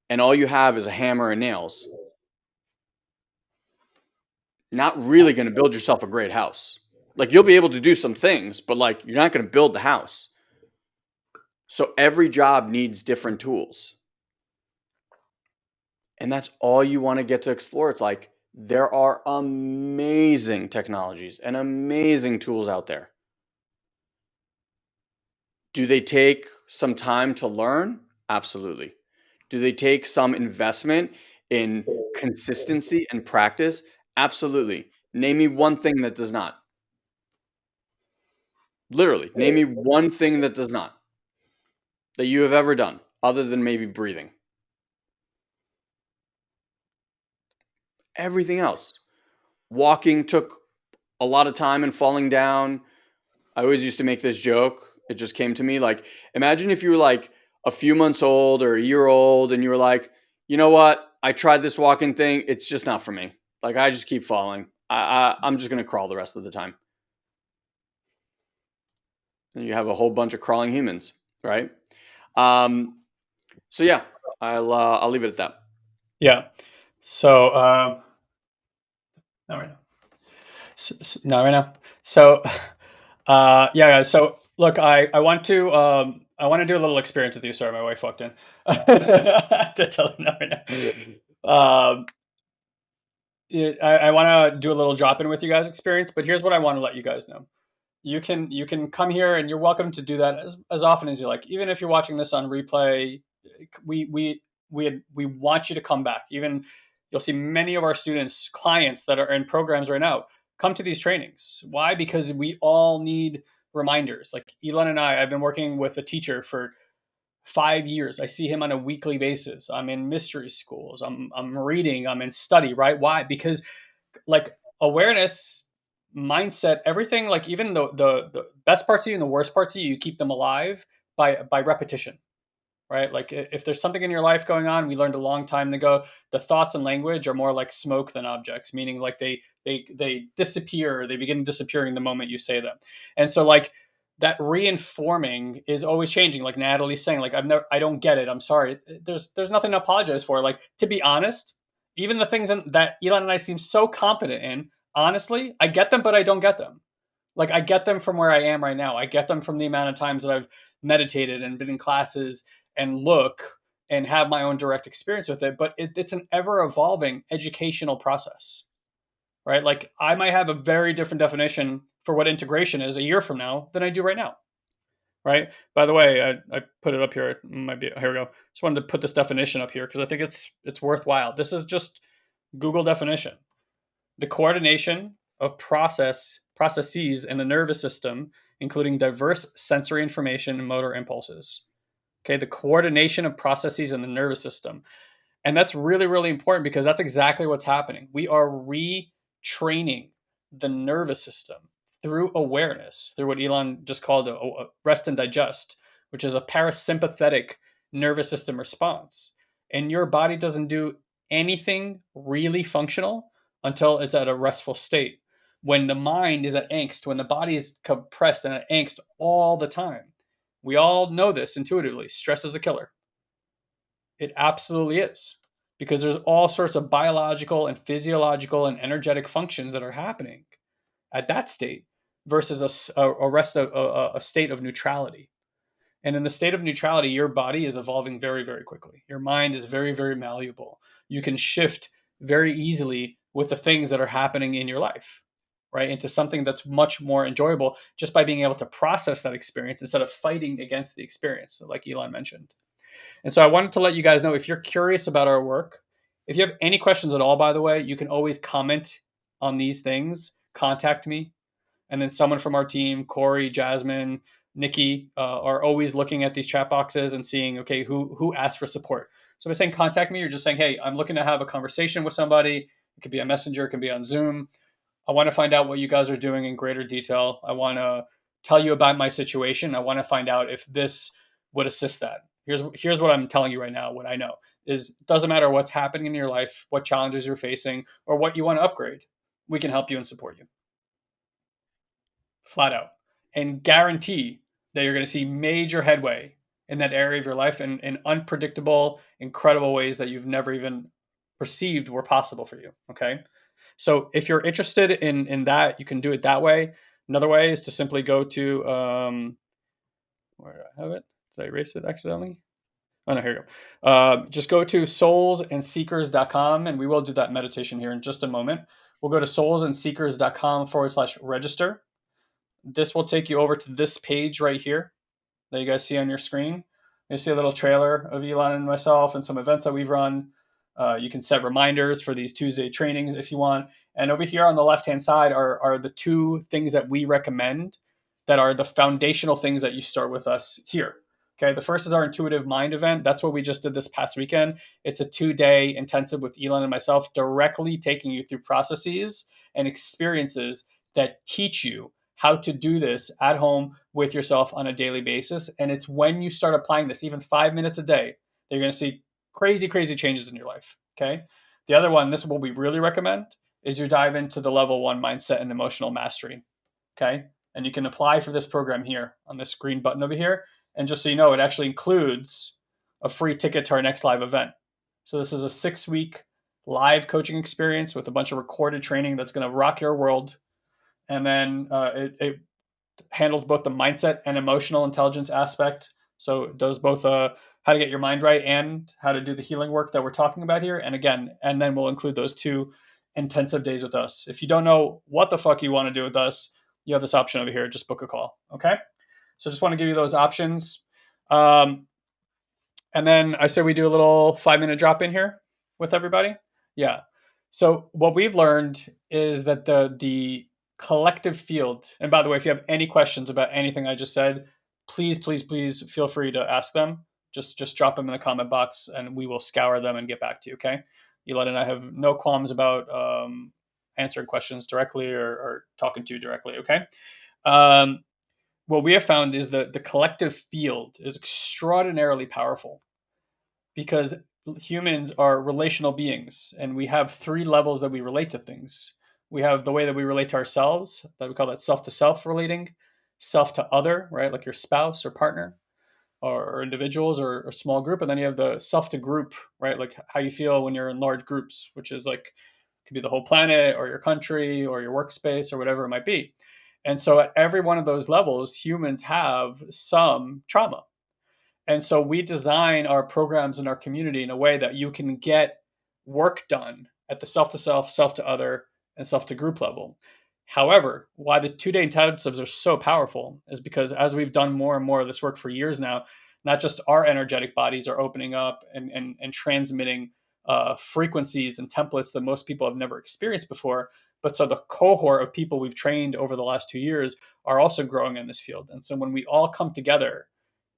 S2: and all you have is a hammer and nails, not really going to build yourself a great house. Like you'll be able to do some things, but like you're not going to build the house. So every job needs different tools. And that's all you want to get to explore. It's like there are amazing technologies and amazing tools out there. Do they take some time to learn? Absolutely. Do they take some investment in consistency and practice? Absolutely. Name me one thing that does not. Literally, name me one thing that does not that you have ever done other than maybe breathing. Everything else. Walking took a lot of time and falling down. I always used to make this joke it just came to me. Like, imagine if you were like a few months old or a year old and you were like, you know what? I tried this walking thing. It's just not for me. Like, I just keep falling. I, I, I'm just going to crawl the rest of the time. And you have a whole bunch of crawling humans, right? Um, so yeah, I'll uh, I'll leave it at that.
S1: Yeah. So um, not right now. So, so, not right now. So uh, yeah. So Look, I, I want to um, I want to do a little experience with you. Sorry, my wife walked in. to tell them right now. Um, I, I want to do a little drop in with you guys experience, but here's what I want to let you guys know. You can you can come here and you're welcome to do that as, as often as you like. Even if you're watching this on replay, we we we we want you to come back. Even you'll see many of our students, clients that are in programs right now, come to these trainings. Why? Because we all need reminders. Like Elon and I, I've been working with a teacher for five years. I see him on a weekly basis. I'm in mystery schools. I'm I'm reading. I'm in study. Right? Why? Because like awareness, mindset, everything. Like even the the, the best parts of you and the worst parts of you, you keep them alive by by repetition right? Like if there's something in your life going on, we learned a long time ago, the thoughts and language are more like smoke than objects, meaning like they they they disappear, they begin disappearing the moment you say them. And so like that reinforming is always changing. Like Natalie's saying, like I've never I don't get it. I'm sorry. There's there's nothing to apologize for. Like to be honest, even the things that Elon and I seem so competent in, honestly, I get them, but I don't get them. Like I get them from where I am right now. I get them from the amount of times that I've meditated and been in classes and look and have my own direct experience with it but it, it's an ever evolving educational process right? Like i might have a very different definition for what integration is a year from now than i do right now right? By the way i, I put it up here. It might be here we go. Just wanted to put this definition up here because i think it's it's worthwhile. This is just google definition the coordination of process processes in the nervous system including diverse sensory information and motor impulses. Okay the coordination of processes in the nervous system. And that's really really important because that's exactly what's happening. We are retraining the nervous system through awareness through what elon just called a, a rest and digest which is a parasympathetic nervous system response. And your body doesn't do anything really functional until it's at a restful state when the mind is at angst when the body is compressed and at angst all the time we all know this intuitively. Stress is a killer. It absolutely is because there's all sorts of biological and physiological and energetic functions that are happening at that state versus a, a rest of a, a state of neutrality. And in the state of neutrality, your body is evolving very, very quickly. Your mind is very, very malleable. You can shift very easily with the things that are happening in your life, right? Into something that's much more enjoyable just by being able to process that experience instead of fighting against the experience, like Elon mentioned. And so I wanted to let you guys know if you're curious about our work, if you have any questions at all, by the way, you can always comment on these things, contact me, and then someone from our team, Corey, Jasmine, Nikki, uh, are always looking at these chat boxes and seeing, okay, who who asked for support. So by saying contact me, you're just saying, hey, I'm looking to have a conversation with somebody. It could be a messenger, it could be on Zoom. I want to find out what you guys are doing in greater detail. I want to tell you about my situation. I want to find out if this would assist that. Here's here's what I'm telling you right now. What I know is doesn't matter what's happening in your life, what challenges you're facing, or what you want to upgrade. We can help you and support you. Flat out. And guarantee that you're going to see major headway in that area of your life in, in unpredictable, incredible ways that you've never even perceived were possible for you. Okay. So if you're interested in, in that, you can do it that way. Another way is to simply go to, um, where do I have it? Did I erase it accidentally? Oh, no, here you go. Uh, just go to soulsandseekers.com and we will do that meditation here in just a moment. We'll go to soulsandseekers.com forward slash register. This will take you over to this page right here that you guys see on your screen. You see a little trailer of Elon and myself and some events that we've run. Uh, you can set reminders for these Tuesday trainings if you want. And over here on the left hand side are, are the two things that we recommend that are the foundational things that you start with us here. Okay, the first is our intuitive mind event. That's what we just did this past weekend. It's a two day intensive with Elon and myself, directly taking you through processes and experiences that teach you how to do this at home with yourself on a daily basis. And it's when you start applying this, even five minutes a day, that you're going to see crazy, crazy changes in your life. Okay. The other one, this is what we really recommend, is you dive into the level one mindset and emotional mastery. Okay. And you can apply for this program here on this green button over here. And just so you know, it actually includes a free ticket to our next live event. So this is a six week live coaching experience with a bunch of recorded training that's going to rock your world and then uh, it, it, handles both the mindset and emotional intelligence aspect. So it does both uh, how to get your mind right and how to do the healing work that we're talking about here. And again, and then we'll include those two intensive days with us. If you don't know what the fuck you want to do with us, you have this option over here. Just book a call. Okay. So just want to give you those options. Um, and then I say we do a little five minute drop in here with everybody. Yeah. So what we've learned is that the the collective field. And by the way, if you have any questions about anything I just said, please, please, please feel free to ask them. Just just drop them in the comment box, and we will scour them and get back to you. Okay, Elon and I have no qualms about um, answering questions directly or, or, talking to you directly. Okay. Um, what we have found is that the collective field is extraordinarily powerful because humans are relational beings and we have three levels that we relate to things we have the way that we relate to ourselves, that we call that self to self relating, self to other, right? Like your spouse or partner or, individuals or, or, small group. And then you have the self to group, right? Like how you feel when you're in large groups, which is like, could be the whole planet or your country or your workspace or whatever it might be. And so at every one of those levels, humans have some trauma. And so we design our programs in our community in a way that you can get work done at the self to self, self to other, and self to group level. However, why the two day intensives are so powerful is because as we've done more and more of this work for years now, not just our energetic bodies are opening up and, and, and transmitting uh, frequencies and templates that most people have never experienced before, but so the cohort of people we've trained over the last two years are also growing in this field. And so when we all come together,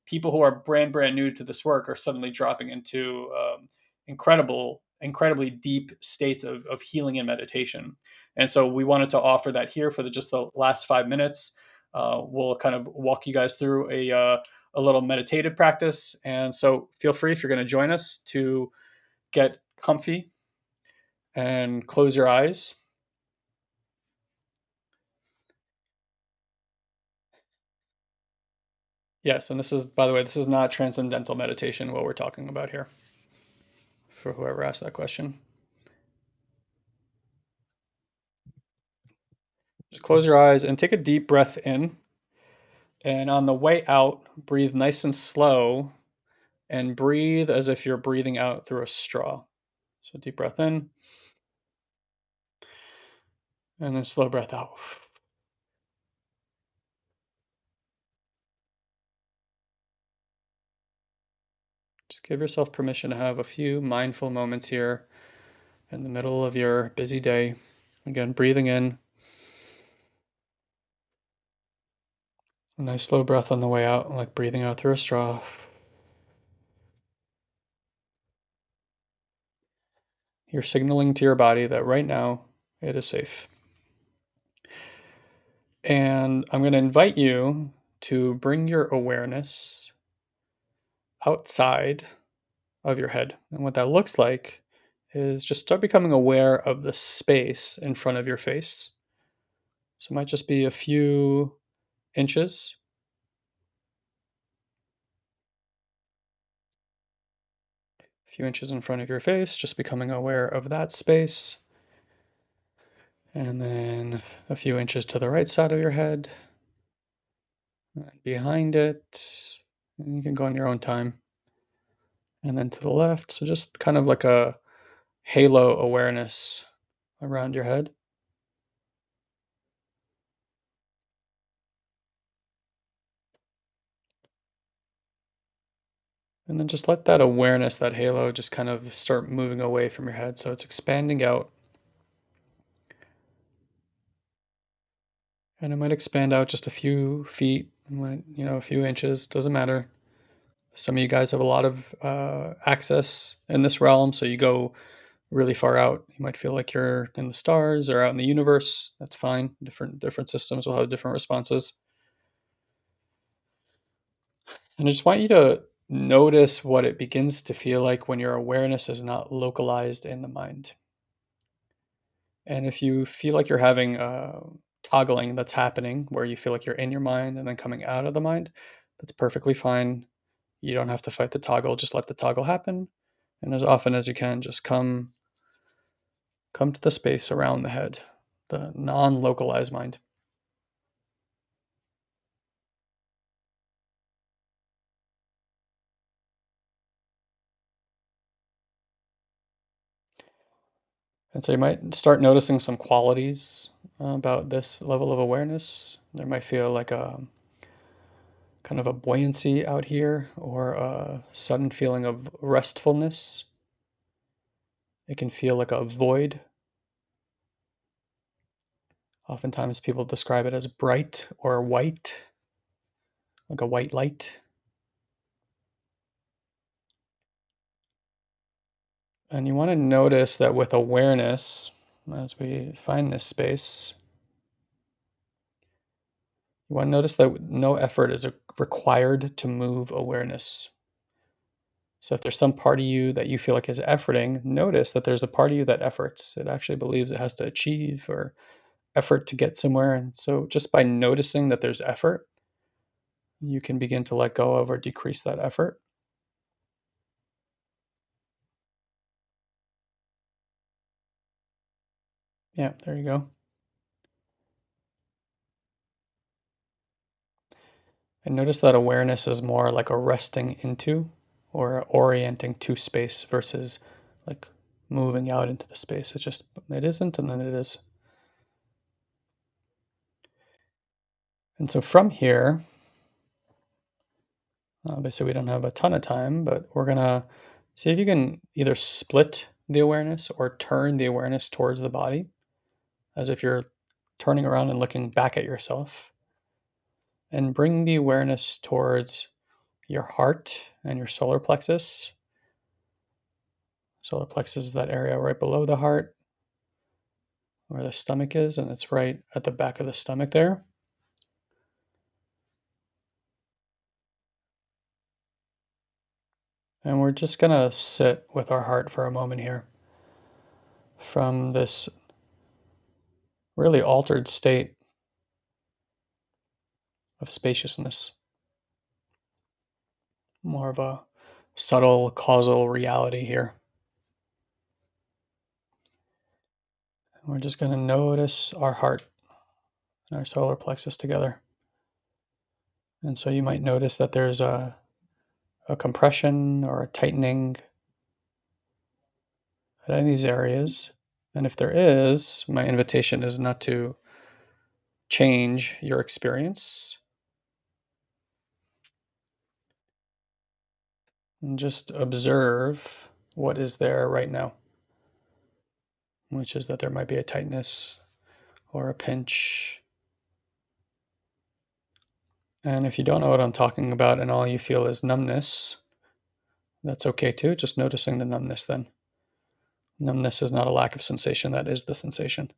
S1: people who are brand, brand new to this work are suddenly dropping into um, incredible incredibly deep states of, of healing and meditation. And so we wanted to offer that here for the, just the last five minutes. Uh, we'll kind of walk you guys through a, uh, a little meditative practice. And so feel free if you're going to join us to get comfy and close your eyes. Yes, and this is, by the way, this is not transcendental meditation, what we're talking about here for whoever asked that question. Just close your eyes and take a deep breath in And on the way out, breathe nice and slow and breathe as if you're breathing out through a straw. So deep breath in and then slow breath out. Just give yourself permission to have a few mindful moments here in the middle of your busy day. Again, breathing in. Nice slow breath on the way out, like breathing out through a straw. You're signaling to your body that right now it is safe. And I'm going to invite you to bring your awareness outside of your head. And what that looks like is just start becoming aware of the space in front of your face. So it might just be a few inches. A few inches in front of your face, just becoming aware of that space. And then a few inches to the right side of your head. behind it. And you can go on your own time. And then to the left. So just kind of like a halo awareness around your head. And then just let that awareness, that halo, just kind of start moving away from your head. So it's expanding out. And it might expand out just a few feet, you know, a few inches, doesn't matter. Some of you guys have a lot of uh, access in this realm, so you go really far out. You might feel like you're in the stars or out in the universe. That's fine. Different different systems will have different responses. And I just want you to notice what it begins to feel like when your awareness is not localized in the mind. And if you feel like you're having uh, toggling that's happening, where you feel like you're in your mind and then coming out of the mind, that's perfectly fine. You don't have to fight the toggle, just let the toggle happen. And as often as you can, just come come to the space around the head, the non-localized mind. And so you might start noticing some qualities uh, about this level of awareness. There might feel like a kind of a buoyancy out here or a sudden feeling of restfulness. It can feel like a void. Oftentimes people describe it as bright or white, like a white light. And you want to notice that with awareness, as we find this space, you want to notice that no effort is required to move awareness. So if there's some part of you that you feel like is efforting, notice that there's a part of you that efforts. It actually believes it has to achieve or effort to get somewhere. And so just by noticing that there's effort, you can begin to let go of or decrease that effort. Yeah, there you go. And notice that awareness is more like a resting into or orienting to space versus like moving out into the space. It's just, it isn't, and then it is. And so from here, obviously we don't have a ton of time, but we're gonna see if you can either split the awareness or turn the awareness towards the body as if you're turning around and looking back at yourself. And bring the awareness towards your heart and your solar plexus. Solar plexus is that area right below the heart where the stomach is, and it's right at the back of the stomach there. And we're just going to sit with our heart for a moment here from this really altered state of spaciousness. More of a subtle causal reality here. we're just going to notice our heart and our solar plexus together. And so you might notice that there's a, a compression or a tightening at any of these areas. And if there is, my invitation is not to change your experience and just observe what is there right now, which is that there might be a tightness or a pinch. And if you don't know what I'm talking about and all you feel is numbness, that's okay too. Just noticing the numbness then. Numbness is not a lack of sensation, that is the sensation.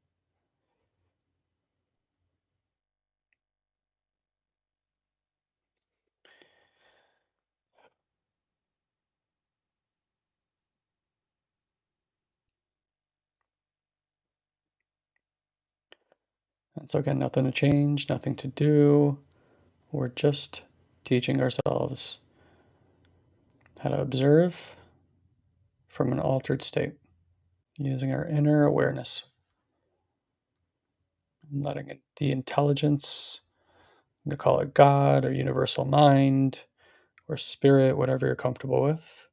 S1: And so, again, nothing to change, nothing to do. We're just teaching ourselves how to observe from an altered state using our inner awareness, letting it, the intelligence, you call it God or universal mind or spirit, whatever you're comfortable with,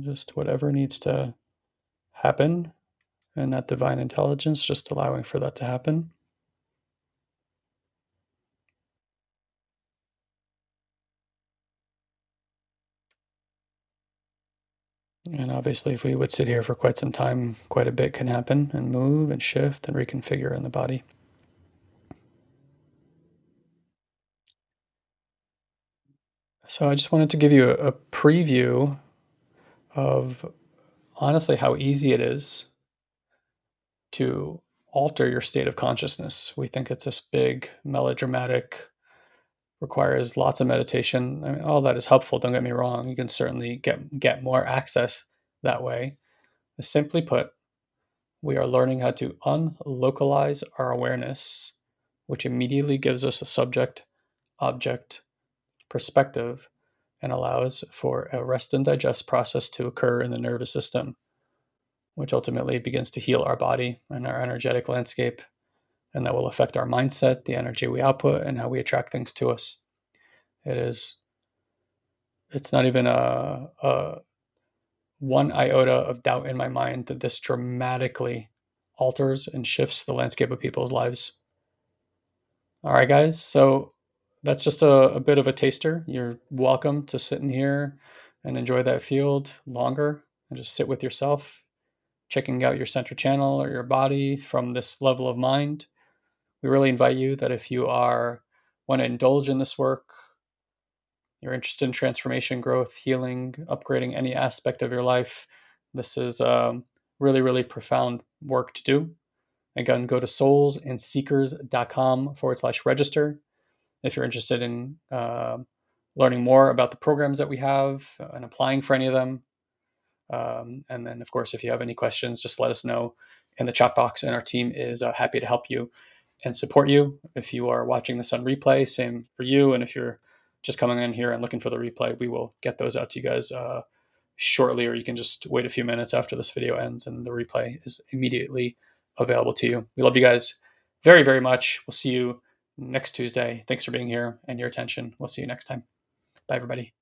S1: just whatever needs to happen, and that divine intelligence, just allowing for that to happen. And obviously, if we would sit here for quite some time, quite a bit can happen and move and shift and reconfigure in the body. So I just wanted to give you a, preview of honestly how easy it is to alter your state of consciousness. We think it's this big, melodramatic, requires lots of meditation. I mean, all that is helpful. Don't get me wrong. You can certainly get get more access that way. Simply put, we are learning how to unlocalize our awareness, which immediately gives us a subject object perspective and allows for a rest and digest process to occur in the nervous system, which ultimately begins to heal our body and our energetic landscape. And that will affect our mindset, the energy we output, and how we attract things to us. It is, it's not even a, a one iota of doubt in my mind that this dramatically alters and shifts the landscape of people's lives. All right, guys. So that's just a, a, bit of a taster. You're welcome to sit in here and enjoy that field longer and just sit with yourself, checking out your center channel or your body from this level of mind. We really invite you that if you are want to indulge in this work, you're interested in transformation, growth, healing, upgrading any aspect of your life, this is um, really, really profound work to do. Again, go to soulsandseekers.com forward slash register if you're interested in uh, learning more about the programs that we have and applying for any of them. Um, and then, of course, if you have any questions, just let us know in the chat box, and our team is uh, happy to help you and support you. If you are watching this on replay, same for you. And if you're just coming in here and looking for the replay, we will get those out to you guys uh, shortly, or you can just wait a few minutes after this video ends and the replay is immediately available to you. We love you guys very, very much. We'll see you next Tuesday. Thanks for being here and your attention. We'll see you next time. Bye, everybody.